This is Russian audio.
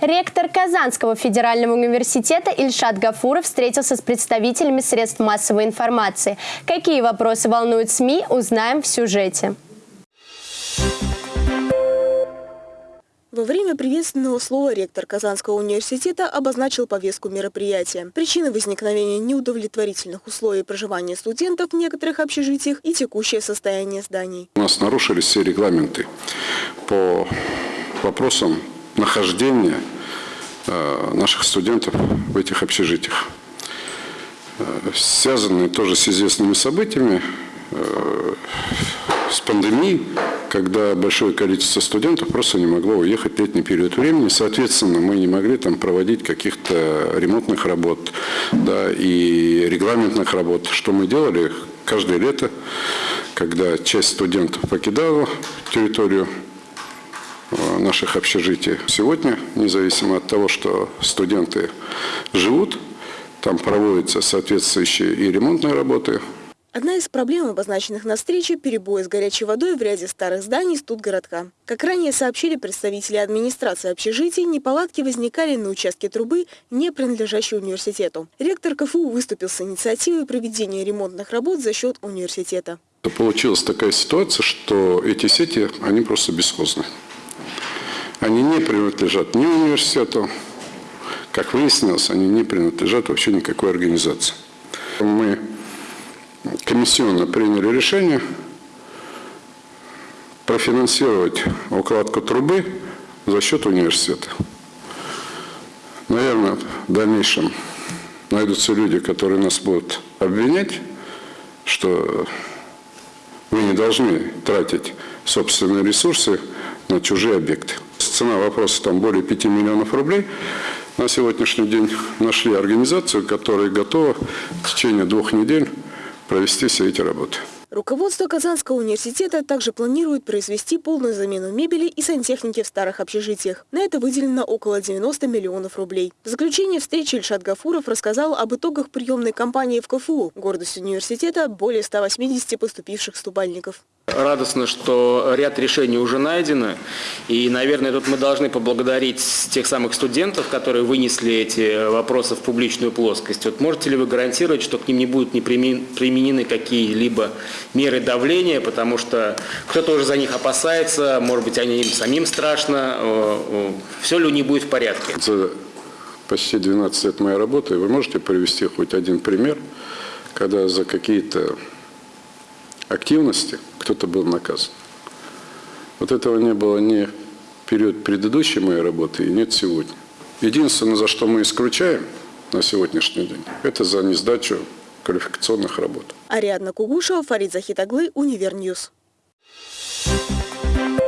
Ректор Казанского федерального университета Ильшат Гафуров встретился с представителями средств массовой информации. Какие вопросы волнуют СМИ, узнаем в сюжете. Во время приветственного слова ректор Казанского университета обозначил повестку мероприятия. Причины возникновения неудовлетворительных условий проживания студентов в некоторых общежитиях и текущее состояние зданий. У нас нарушились все регламенты по вопросам нахождения э, наших студентов в этих общежитиях. Э, связанные тоже с известными событиями, э, с пандемией, когда большое количество студентов просто не могло уехать в летний период времени. Соответственно, мы не могли там проводить каких-то ремонтных работ да, и регламентных работ. Что мы делали каждое лето, когда часть студентов покидала территорию Э, наших общежитий. Сегодня, независимо от того, что студенты живут, там проводятся соответствующие и ремонтные работы. Одна из проблем, обозначенных на встрече, перебои с горячей водой в ряде старых зданий студгородка. Как ранее сообщили представители администрации общежитий, неполадки возникали на участке трубы, не принадлежащей университету. Ректор КФУ выступил с инициативой проведения ремонтных работ за счет университета. Получилась такая ситуация, что эти сети, они просто бесхозны. Они не принадлежат ни университету, как выяснилось, они не принадлежат вообще никакой организации. Мы комиссионно приняли решение профинансировать укладку трубы за счет университета. Наверное, в дальнейшем найдутся люди, которые нас будут обвинять, что вы не должны тратить собственные ресурсы на чужие объекты. Цена вопроса там более 5 миллионов рублей. На сегодняшний день нашли организацию, которая готова в течение двух недель провести все эти работы. Руководство Казанского университета также планирует произвести полную замену мебели и сантехники в старых общежитиях. На это выделено около 90 миллионов рублей. В заключение встречи Ильшат Гафуров рассказал об итогах приемной кампании в КФУ. Гордость университета – более 180 поступивших ступальников. Радостно, что ряд решений уже найдено. И, наверное, тут мы должны поблагодарить тех самых студентов, которые вынесли эти вопросы в публичную плоскость. Вот можете ли вы гарантировать, что к ним не будут не применены какие-либо меры давления, потому что кто-то уже за них опасается, может быть, они им самим страшно. Все ли не будет в порядке? За почти 12 лет моей работы вы можете привести хоть один пример, когда за какие-то активности кто-то был наказан. Вот этого не было ни в период предыдущей моей работы и нет сегодня. Единственное, за что мы исключаем на сегодняшний день, это за несдачу квалификационных работ. Ариадна Кугушева, Фарид Захитаглы, Univer News. Thank you.